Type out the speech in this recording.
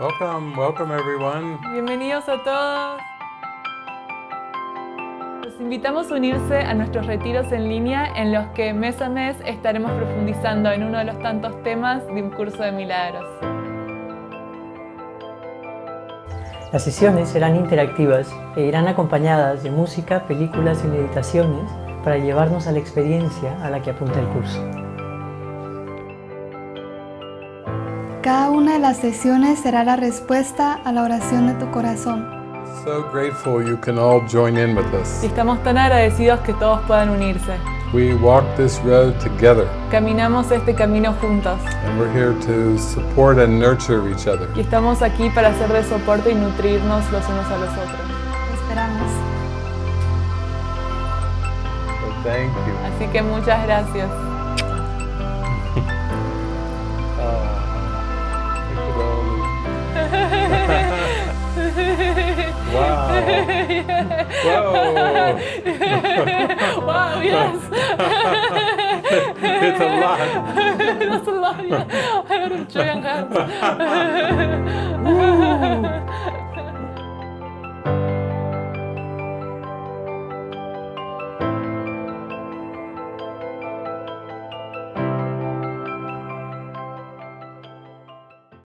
Welcome, welcome everyone. Bienvenidos a todos. Los invitamos a unirse a nuestros retiros en línea en los que mes a mes estaremos profundizando en uno de los tantos temas de un curso de milagros. Las sesiones serán interactivas e irán acompañadas de música, películas y meditaciones para llevarnos a la experiencia a la que apunta el curso. Cada una de las sesiones será la respuesta a la oración de tu corazón. So grateful you can all join in with us. Y estamos tan agradecidos que todos puedan unirse. We walk this road together Caminamos este camino juntos and we're here to support and nurture each other. y estamos aquí para hacer de soporte y nutrirnos los unos a los otros. Te esperamos. So thank you. Así que muchas gracias. Wow. Whoa. wow, yes. it's a lot. That's a lot, yeah. I don't enjoy and